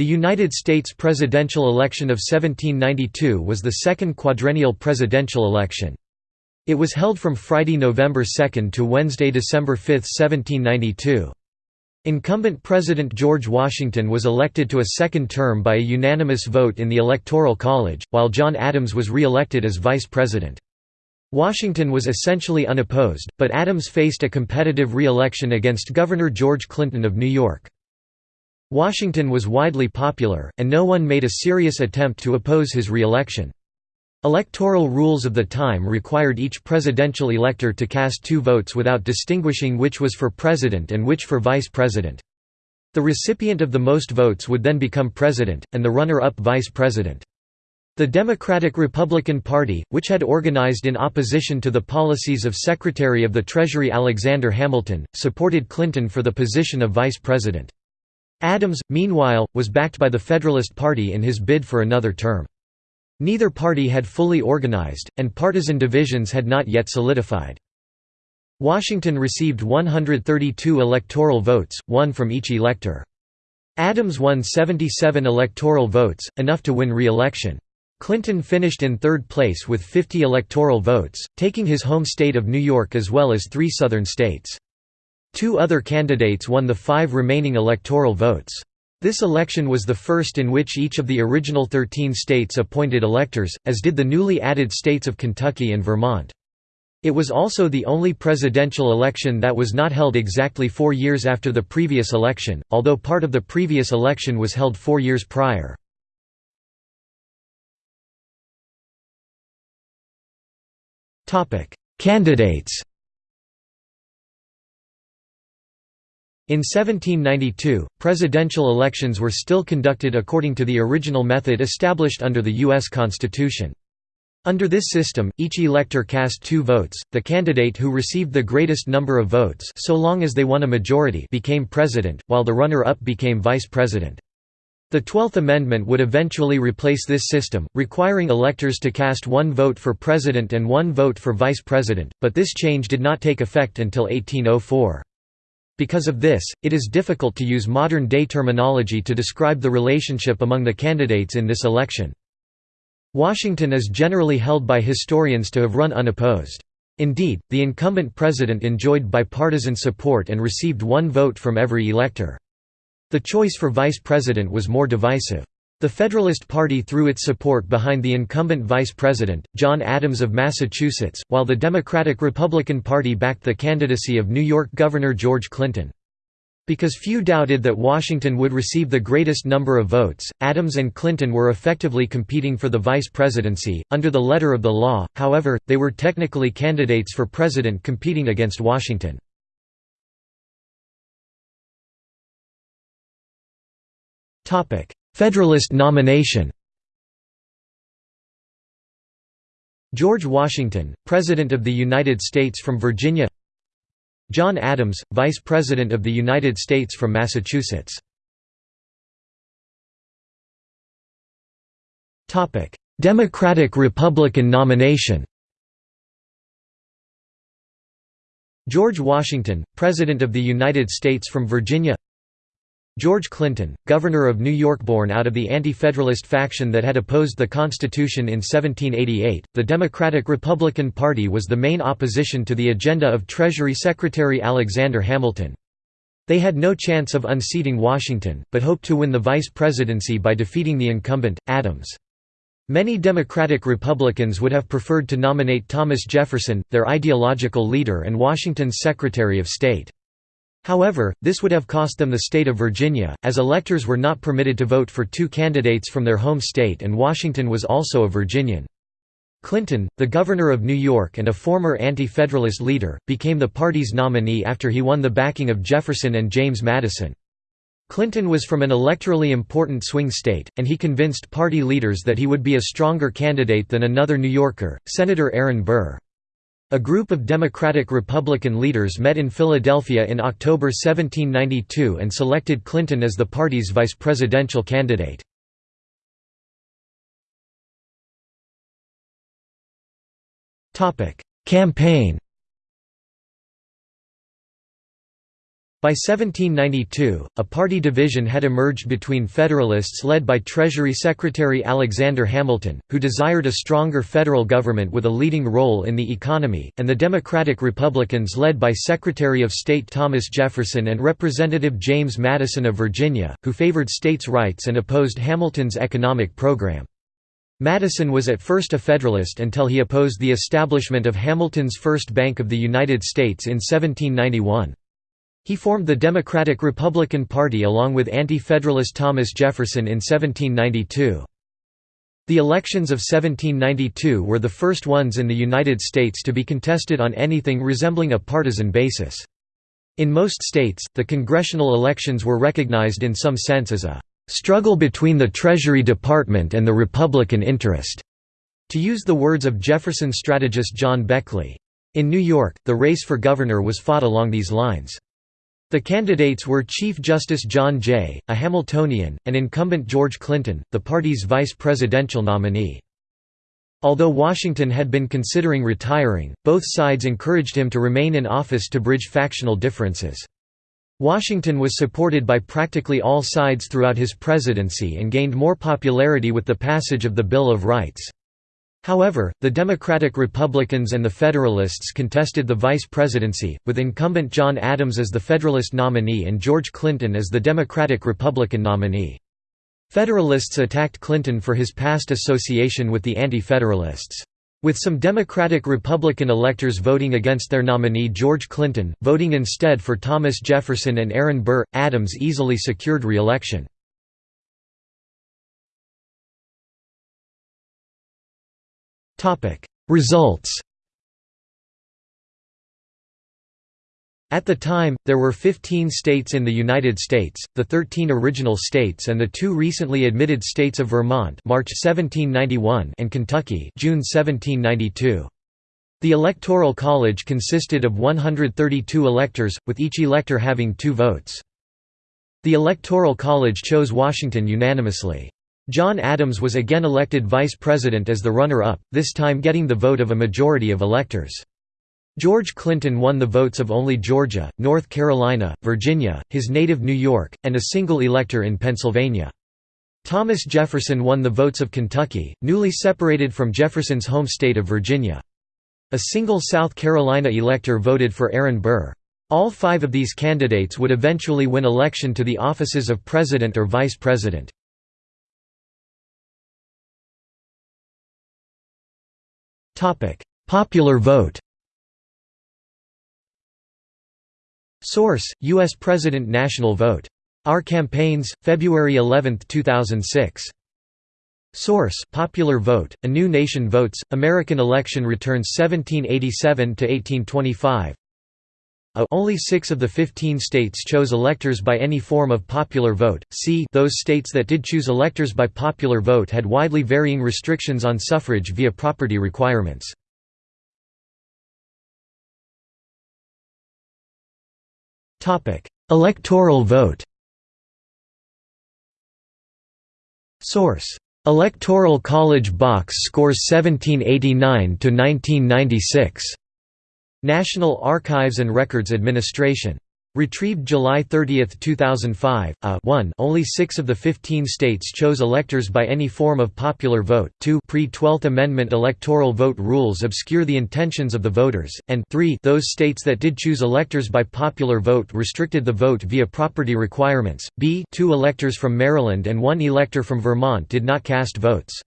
The United States presidential election of 1792 was the second quadrennial presidential election. It was held from Friday, November 2 to Wednesday, December 5, 1792. Incumbent President George Washington was elected to a second term by a unanimous vote in the Electoral College, while John Adams was re-elected as vice president. Washington was essentially unopposed, but Adams faced a competitive re-election against Governor George Clinton of New York. Washington was widely popular, and no one made a serious attempt to oppose his re-election. Electoral rules of the time required each presidential elector to cast two votes without distinguishing which was for president and which for vice president. The recipient of the most votes would then become president, and the runner-up vice president. The Democratic-Republican Party, which had organized in opposition to the policies of Secretary of the Treasury Alexander Hamilton, supported Clinton for the position of vice president. Adams, meanwhile, was backed by the Federalist Party in his bid for another term. Neither party had fully organized, and partisan divisions had not yet solidified. Washington received 132 electoral votes, one from each elector. Adams won 77 electoral votes, enough to win re-election. Clinton finished in third place with 50 electoral votes, taking his home state of New York as well as three southern states. Two other candidates won the five remaining electoral votes. This election was the first in which each of the original 13 states appointed electors, as did the newly added states of Kentucky and Vermont. It was also the only presidential election that was not held exactly four years after the previous election, although part of the previous election was held four years prior. Candidates In 1792, presidential elections were still conducted according to the original method established under the U.S. Constitution. Under this system, each elector cast two votes, the candidate who received the greatest number of votes so long as they won a majority became president, while the runner-up became vice president. The Twelfth Amendment would eventually replace this system, requiring electors to cast one vote for president and one vote for vice president, but this change did not take effect until 1804. Because of this, it is difficult to use modern-day terminology to describe the relationship among the candidates in this election. Washington is generally held by historians to have run unopposed. Indeed, the incumbent president enjoyed bipartisan support and received one vote from every elector. The choice for vice president was more divisive. The Federalist Party threw its support behind the incumbent vice president, John Adams of Massachusetts, while the Democratic-Republican Party backed the candidacy of New York Governor George Clinton. Because few doubted that Washington would receive the greatest number of votes, Adams and Clinton were effectively competing for the vice presidency. Under the letter of the law, however, they were technically candidates for president competing against Washington. Topic: Federalist nomination. George Washington, President of the United States from Virginia. John Adams, Vice President of the United States from Massachusetts. Democratic-Republican nomination. George Washington, President of the United States from Virginia George Clinton, governor of New York born out of the anti-federalist faction that had opposed the Constitution in 1788, the Democratic-Republican Party was the main opposition to the agenda of Treasury Secretary Alexander Hamilton. They had no chance of unseating Washington, but hoped to win the vice presidency by defeating the incumbent, Adams. Many Democratic Republicans would have preferred to nominate Thomas Jefferson, their ideological leader and Washington's Secretary of State. However, this would have cost them the state of Virginia, as electors were not permitted to vote for two candidates from their home state and Washington was also a Virginian. Clinton, the governor of New York and a former anti-federalist leader, became the party's nominee after he won the backing of Jefferson and James Madison. Clinton was from an electorally important swing state, and he convinced party leaders that he would be a stronger candidate than another New Yorker, Senator Aaron Burr. A group of Democratic-Republican leaders met in Philadelphia in October 1792 and selected Clinton as the party's vice presidential candidate. Campaign By 1792, a party division had emerged between Federalists led by Treasury Secretary Alexander Hamilton, who desired a stronger federal government with a leading role in the economy, and the Democratic Republicans led by Secretary of State Thomas Jefferson and Representative James Madison of Virginia, who favored states' rights and opposed Hamilton's economic program. Madison was at first a Federalist until he opposed the establishment of Hamilton's First Bank of the United States in 1791. He formed the Democratic-Republican Party along with anti-federalist Thomas Jefferson in 1792. The elections of 1792 were the first ones in the United States to be contested on anything resembling a partisan basis. In most states, the congressional elections were recognized in some sense as a "...struggle between the Treasury Department and the Republican interest", to use the words of Jefferson strategist John Beckley. In New York, the race for governor was fought along these lines. The candidates were Chief Justice John Jay, a Hamiltonian, and incumbent George Clinton, the party's vice presidential nominee. Although Washington had been considering retiring, both sides encouraged him to remain in office to bridge factional differences. Washington was supported by practically all sides throughout his presidency and gained more popularity with the passage of the Bill of Rights. However, the Democratic Republicans and the Federalists contested the vice presidency, with incumbent John Adams as the Federalist nominee and George Clinton as the Democratic-Republican nominee. Federalists attacked Clinton for his past association with the Anti-Federalists. With some Democratic-Republican electors voting against their nominee George Clinton, voting instead for Thomas Jefferson and Aaron Burr, Adams easily secured re-election. Results At the time, there were 15 states in the United States, the 13 original states and the two recently admitted states of Vermont March 1791 and Kentucky June 1792. The Electoral College consisted of 132 electors, with each elector having two votes. The Electoral College chose Washington unanimously. John Adams was again elected vice president as the runner-up, this time getting the vote of a majority of electors. George Clinton won the votes of only Georgia, North Carolina, Virginia, his native New York, and a single elector in Pennsylvania. Thomas Jefferson won the votes of Kentucky, newly separated from Jefferson's home state of Virginia. A single South Carolina elector voted for Aaron Burr. All five of these candidates would eventually win election to the offices of president or vice president. Popular vote Source: U.S. President National Vote. Our Campaigns, February 11, 2006. Source: Popular Vote. A New Nation Votes. American Election Returns 1787 to 1825. Only six of the 15 states chose electors by any form of popular vote. C those states that did choose electors by popular vote had widely varying restrictions on suffrage via property requirements. Electoral vote Source: Electoral College Box Scores 1789 to 1996. National Archives and Records Administration. Retrieved July 30, 2005. A 1 Only 6 of the 15 states chose electors by any form of popular vote. 2 Pre-12th Amendment electoral vote rules obscure the intentions of the voters, and 3 Those states that did choose electors by popular vote restricted the vote via property requirements. B 2 electors from Maryland and 1 elector from Vermont did not cast votes.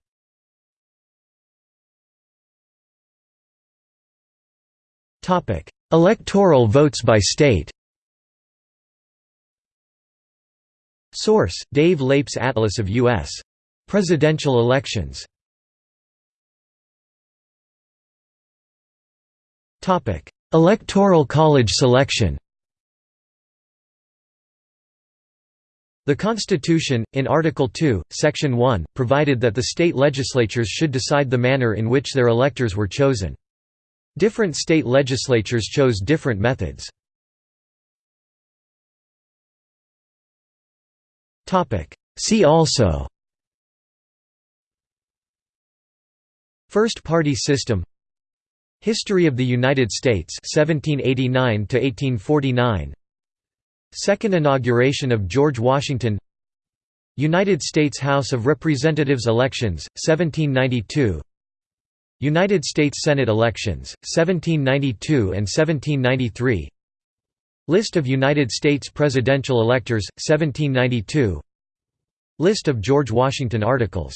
Topic: Electoral votes by state. Source: Dave Leip's Atlas of U.S. presidential elections. Topic: Electoral College selection. The Constitution, in Article 2, Section 1, provided that the state legislatures should decide the manner in which their electors were chosen. Different state legislatures chose different methods. See also First party system History of the United States 1789 to 1849 Second inauguration of George Washington United States House of Representatives elections, 1792 United States Senate elections, 1792 and 1793 List of United States presidential electors, 1792 List of George Washington articles